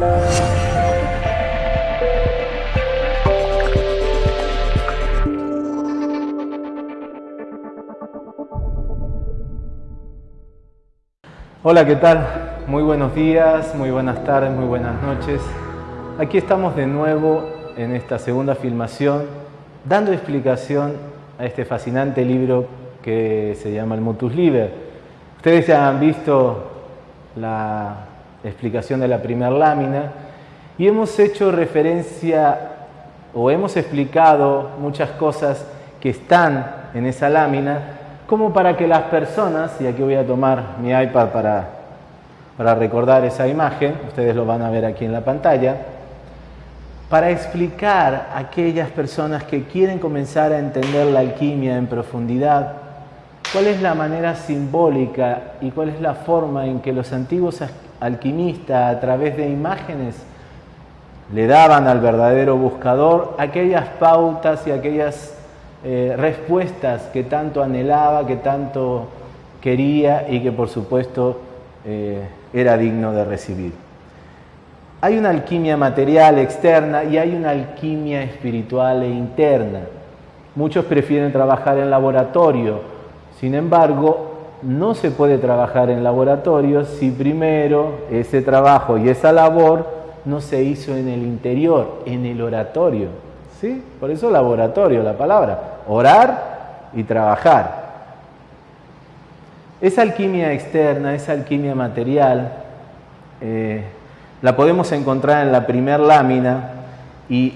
Hola, ¿qué tal? Muy buenos días, muy buenas tardes, muy buenas noches. Aquí estamos de nuevo en esta segunda filmación dando explicación a este fascinante libro que se llama el Mutus Liber. Ustedes ya han visto la explicación de la primera lámina y hemos hecho referencia o hemos explicado muchas cosas que están en esa lámina como para que las personas, y aquí voy a tomar mi iPad para, para recordar esa imagen, ustedes lo van a ver aquí en la pantalla, para explicar a aquellas personas que quieren comenzar a entender la alquimia en profundidad, cuál es la manera simbólica y cuál es la forma en que los antiguos alquimistas a través de imágenes le daban al verdadero buscador aquellas pautas y aquellas eh, respuestas que tanto anhelaba, que tanto quería y que por supuesto eh, era digno de recibir. Hay una alquimia material externa y hay una alquimia espiritual e interna. Muchos prefieren trabajar en laboratorio, sin embargo, no se puede trabajar en laboratorio si primero ese trabajo y esa labor no se hizo en el interior, en el oratorio. ¿Sí? Por eso laboratorio, la palabra. Orar y trabajar. Esa alquimia externa, esa alquimia material, eh, la podemos encontrar en la primer lámina y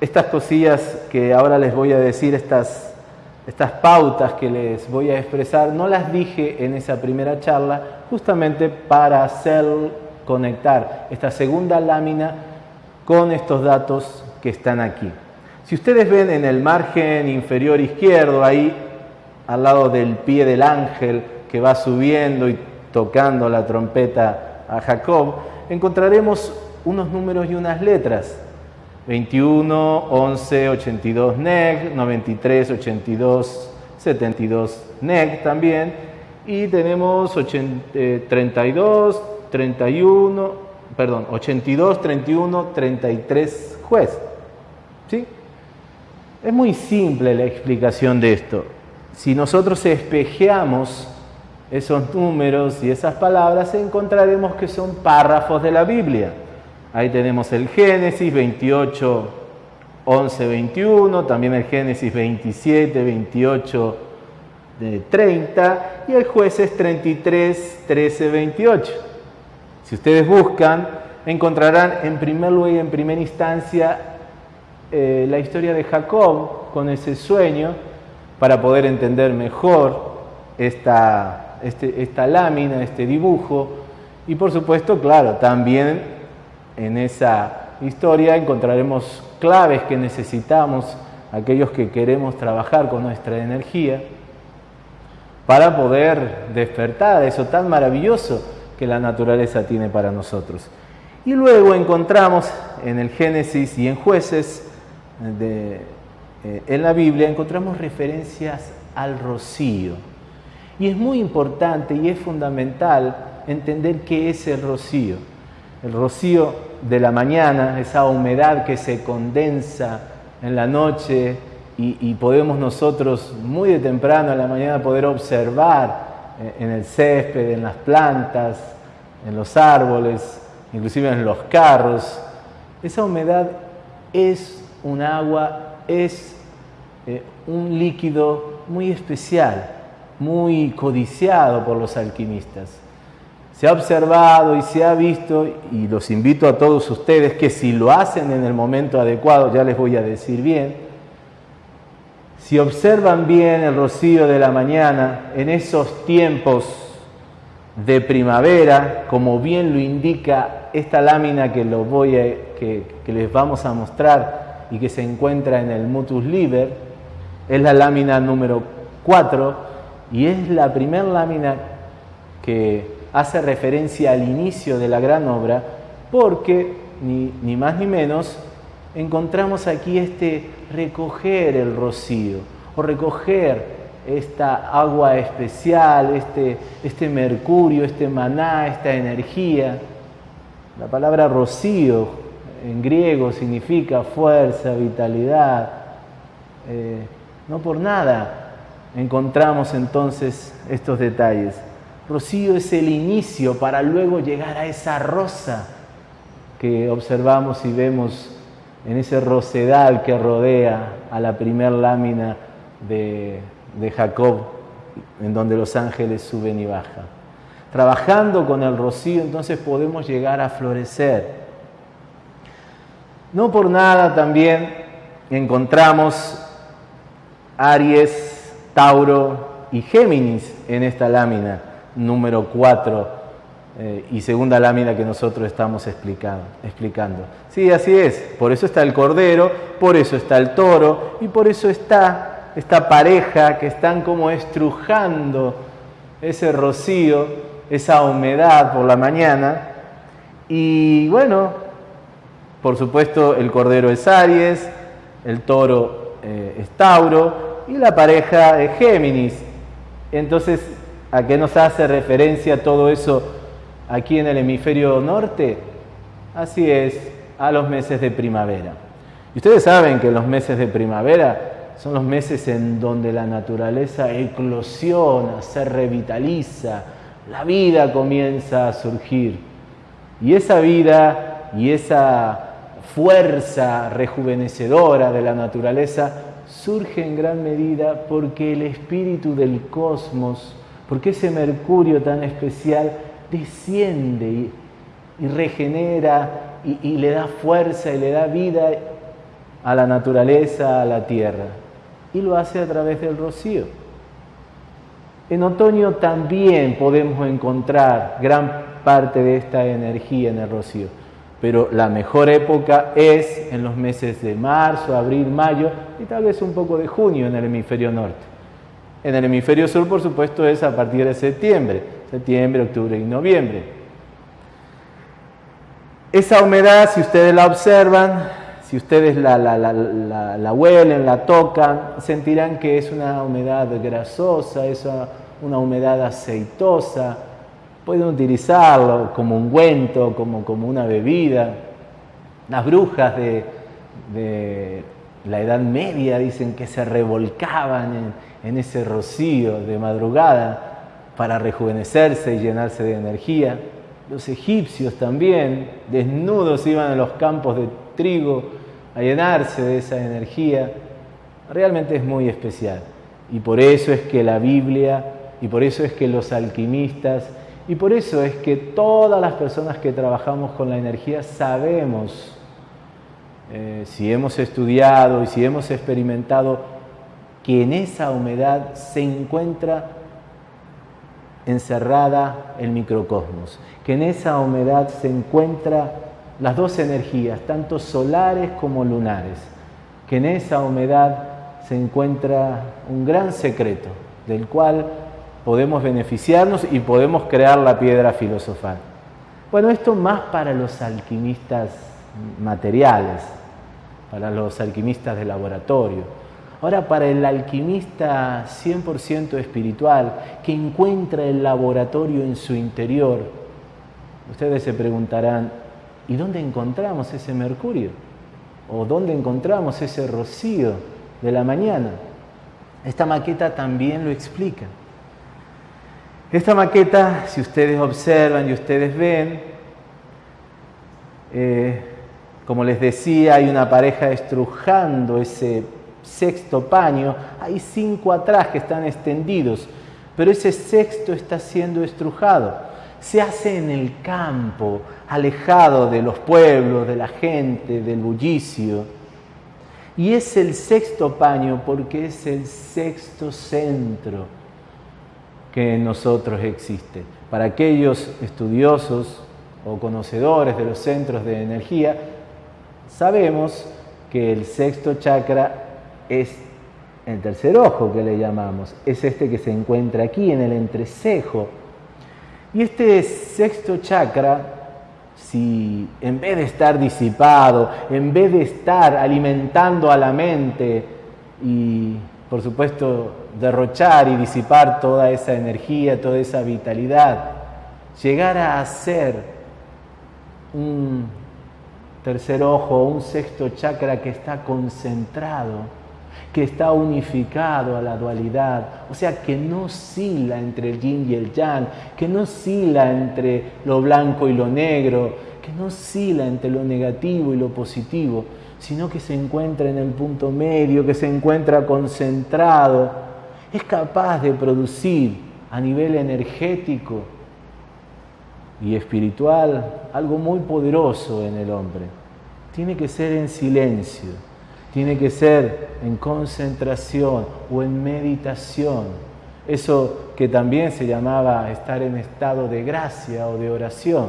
estas cosillas que ahora les voy a decir, estas, estas pautas que les voy a expresar, no las dije en esa primera charla justamente para hacer conectar esta segunda lámina con estos datos que están aquí. Si ustedes ven en el margen inferior izquierdo, ahí al lado del pie del ángel que va subiendo y tocando la trompeta a Jacob, encontraremos unos números y unas letras. 21, 11, 82 neg, 93, 82, 72 neg también. Y tenemos 32, 31, eh, perdón, 82, 31, 33 juez. ¿Sí? Es muy simple la explicación de esto. Si nosotros espejeamos esos números y esas palabras, encontraremos que son párrafos de la Biblia. Ahí tenemos el Génesis 28, 11, 21, también el Génesis 27, 28, 30 y el Jueces 33, 13, 28. Si ustedes buscan, encontrarán en primer lugar y en primera instancia eh, la historia de Jacob con ese sueño para poder entender mejor esta, este, esta lámina, este dibujo. Y por supuesto, claro, también en esa historia encontraremos claves que necesitamos aquellos que queremos trabajar con nuestra energía para poder despertar eso tan maravilloso que la naturaleza tiene para nosotros. Y luego encontramos en el Génesis y en Jueces eh, en la Biblia encontramos referencias al rocío. Y es muy importante y es fundamental entender qué es el rocío. El rocío de la mañana, esa humedad que se condensa en la noche y, podemos nosotros muy de temprano en la mañana poder observar eh, en el césped, en las plantas, en los árboles, inclusive en los carros. Esa humedad es un agua es eh, un líquido muy especial, muy codiciado por los alquimistas. Se ha observado y se ha visto, y los invito a todos ustedes que si lo hacen en el momento adecuado, ya les voy a decir bien, si observan bien el rocío de la mañana en esos tiempos de primavera, como bien lo indica esta lámina que, lo voy que les vamos a mostrar, y que se encuentra en el Mutus Liber, es la lámina número 4 y es la primera lámina que hace referencia al inicio de la gran obra porque, ni, más ni menos, encontramos aquí este recoger el rocío o recoger esta agua especial, este, este mercurio, este maná, esta energía La palabra rocío en griego significa fuerza, vitalidad. Eh, no por nada encontramos entonces estos detalles. Rocío es el inicio para luego llegar a esa rosa que observamos y vemos en ese rosedal que rodea a la primer lámina de, de Jacob, en donde los ángeles suben y bajan. Trabajando con el rocío, entonces podemos llegar a florecer. No por nada también encontramos Aries, Tauro y Géminis en esta lámina número 4 eh, y segunda lámina que nosotros estamos explicando, explicando. Sí, así es. Por eso está el cordero, por eso está el toro y por eso está esta pareja que están como estrujando ese rocío, esa humedad por la mañana. Y bueno, por supuesto el cordero es Aries, el toro eh, es Tauro y la pareja es Géminis. Entonces, ¿a qué nos hace referencia todo eso? aquí en el hemisferio norte, así es, a los meses de primavera. Y ustedes saben que los meses de primavera son los meses en donde la naturaleza eclosiona, se revitaliza, la vida comienza a surgir. Y esa vida y esa fuerza rejuvenecedora de la naturaleza surge en gran medida porque el espíritu del cosmos, porque ese Mercurio tan especial desciende y, regenera y, le da fuerza y le da vida a la naturaleza, a la tierra. Y lo hace a través del rocío. En otoño también podemos encontrar gran parte de esta energía en el rocío, pero la mejor época es en los meses de marzo, abril, mayo y tal vez un poco de junio en el hemisferio norte. En el hemisferio sur, por supuesto, es a partir de septiembre septiembre, octubre y noviembre. Esa humedad, si ustedes la observan, si ustedes la, la, huelen, la tocan, sentirán que es una humedad grasosa, es una humedad aceitosa. Pueden utilizarlo como ungüento, como, como una bebida. Las brujas de, de, la Edad Media dicen que se revolcaban en, en ese rocío de madrugada para rejuvenecerse y llenarse de energía. Los egipcios también, desnudos, iban a los campos de trigo a llenarse de esa energía. Realmente es muy especial. Y por eso es que la Biblia, y por eso es que los alquimistas, y por eso es que todas las personas que trabajamos con la energía sabemos, eh, si hemos estudiado y si hemos experimentado, que en esa humedad se encuentra encerrada el microcosmos, que en esa humedad se encuentra las dos energías, tanto solares como lunares, que en esa humedad se encuentra un gran secreto del cual podemos beneficiarnos y podemos crear la piedra filosofal. Bueno, esto más para los alquimistas materiales, para los alquimistas de laboratorio Ahora, para el alquimista 100% espiritual, que encuentra el laboratorio en su interior, ustedes se preguntarán, ¿y dónde encontramos ese mercurio? ¿O dónde encontramos ese rocío de la mañana? Esta maqueta también lo explica. Esta maqueta, si ustedes observan y ustedes ven, eh, como les decía, hay una pareja estrujando ese sexto paño, hay cinco atrás que están extendidos, pero ese sexto está siendo estrujado. Se hace en el campo, alejado de los pueblos, de la gente, del bullicio. Y es el sexto paño porque es el sexto centro que en nosotros existe. Para aquellos estudiosos o conocedores de los centros de energía, sabemos que el sexto chakra es el tercer ojo que le llamamos, es este que se encuentra aquí en el entrecejo. Y este sexto chakra, si en vez de estar disipado, en vez de estar alimentando a la mente y por supuesto derrochar y disipar toda esa energía, toda esa vitalidad, llegara a ser un tercer ojo, un sexto chakra que está concentrado, que está unificado a la dualidad, o sea, que no oscila entre el yin y el yang, que no oscila entre lo blanco y lo negro, que no oscila entre lo negativo y lo positivo, sino que se encuentra en el punto medio, que se encuentra concentrado, es capaz de producir a nivel energético y espiritual algo muy poderoso en el hombre. Tiene que ser en silencio, tiene que ser en concentración o en meditación. Eso que también se llamaba estar en estado de gracia o de oración.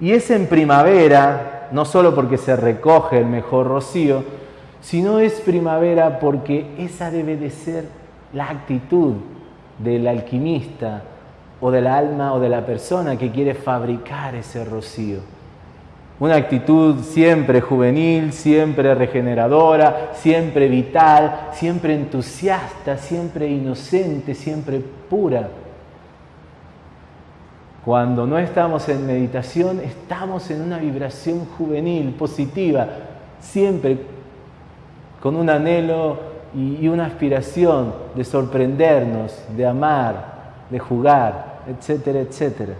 Y es en primavera, no solo porque se recoge el mejor rocío, sino es primavera porque esa debe de ser la actitud del alquimista o del alma o de la persona que quiere fabricar ese rocío. Una actitud siempre juvenil, siempre regeneradora, siempre vital, siempre entusiasta, siempre inocente, siempre pura. Cuando no estamos en meditación, estamos en una vibración juvenil, positiva, siempre con un anhelo y una aspiración de sorprendernos, de amar, de jugar, etcétera, etcétera.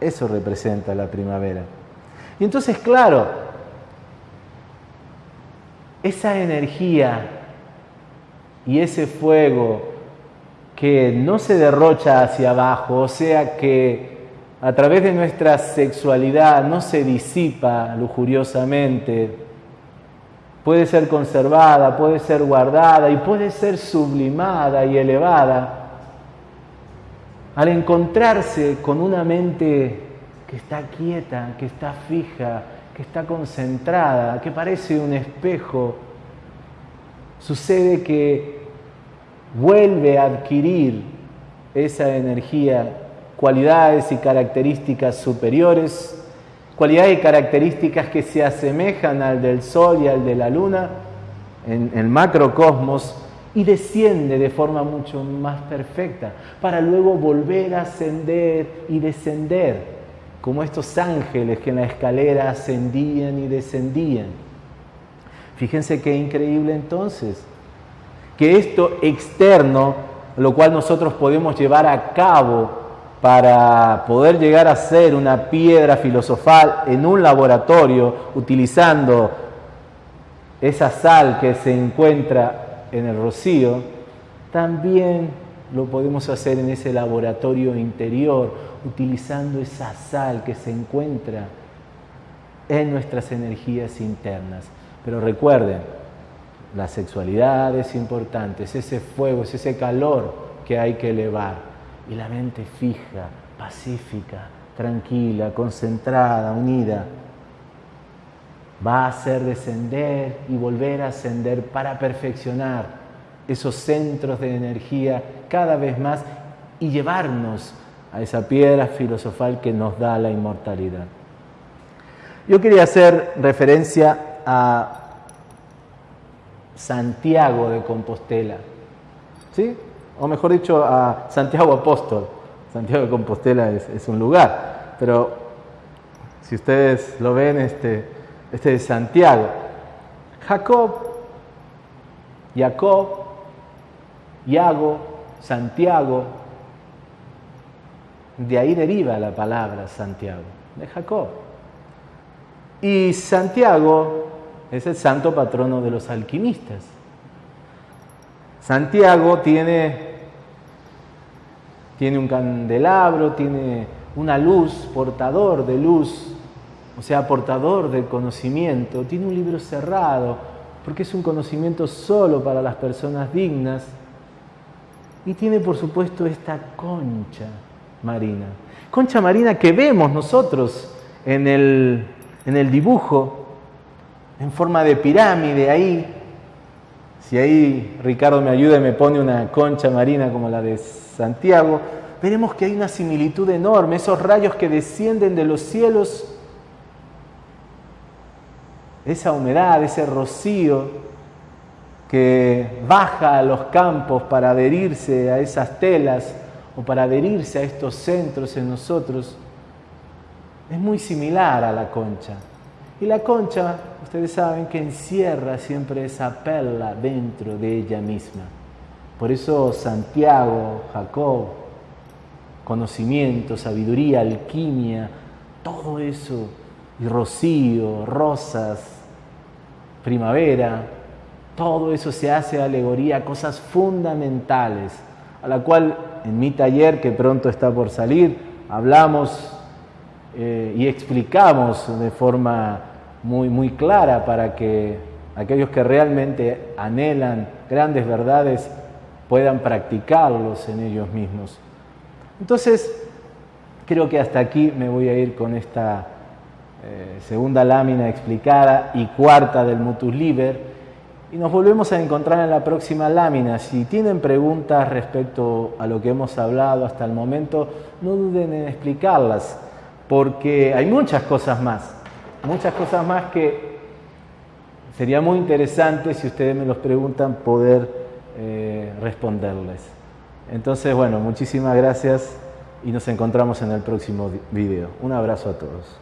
Eso representa la primavera. Y entonces, claro, esa energía y ese fuego que no se derrocha hacia abajo, o sea que a través de nuestra sexualidad no se disipa lujuriosamente, puede ser conservada, puede ser guardada y puede ser sublimada y elevada al encontrarse con una mente que está quieta, que está fija, que está concentrada, que parece un espejo, sucede que vuelve a adquirir esa energía, cualidades y características superiores, cualidades y características que se asemejan al del Sol y al de la Luna en el macrocosmos, y desciende de forma mucho más perfecta, para luego volver a ascender y descender, como estos ángeles que en la escalera ascendían y descendían. Fíjense qué increíble entonces, que esto externo, lo cual nosotros podemos llevar a cabo para poder llegar a ser una piedra filosofal en un laboratorio utilizando esa sal que se encuentra en el rocío, también lo podemos hacer en ese laboratorio interior, utilizando esa sal que se encuentra en nuestras energías internas. Pero recuerden, la sexualidad es importante, es ese fuego, es ese calor que hay que elevar. Y la mente fija, pacífica, tranquila, concentrada, unida, va a hacer descender y volver a ascender para perfeccionar esos centros de energía cada vez más y llevarnos a esa piedra filosofal que nos da la inmortalidad. Yo quería hacer referencia a Santiago de Compostela, ¿sí? O mejor dicho, a Santiago Apóstol. Santiago de Compostela es, un lugar, pero si ustedes lo ven, este, este es Santiago. Jacob, Jacob, Iago, Santiago, de ahí deriva la palabra Santiago, de Jacob. Y Santiago es el santo patrono de los alquimistas. Santiago tiene, tiene un candelabro, tiene una luz, portador de luz o sea, portador del conocimiento, tiene un libro cerrado, porque es un conocimiento solo para las personas dignas. Y tiene, por supuesto, esta concha marina. Concha marina que vemos nosotros en el, en el dibujo, en forma de pirámide ahí. Si ahí Ricardo me ayuda y me pone una concha marina como la de Santiago, veremos que hay una similitud enorme, esos rayos que descienden de los cielos esa humedad, ese rocío que baja a los campos para adherirse a esas telas o para adherirse a estos centros en nosotros, es muy similar a la concha. Y la concha, ustedes saben que encierra siempre esa perla dentro de ella misma. Por eso Santiago, Jacob, conocimiento, sabiduría, alquimia, todo eso, y rocío, rosas, primavera, todo eso se hace alegoría cosas fundamentales, a la cual en mi taller, que pronto está por salir, hablamos eh, y explicamos de forma muy, muy clara para que aquellos que realmente anhelan grandes verdades puedan practicarlos en ellos mismos. Entonces, creo que hasta aquí me voy a ir con esta eh, segunda lámina explicada y cuarta del Mutus Liber. Y nos volvemos a encontrar en la próxima lámina. Si tienen preguntas respecto a lo que hemos hablado hasta el momento, no duden en explicarlas, porque hay muchas cosas más, muchas cosas más que sería muy interesante, si ustedes me los preguntan, poder eh, responderles. Entonces, bueno, muchísimas gracias y nos encontramos en el próximo video. Un abrazo a todos.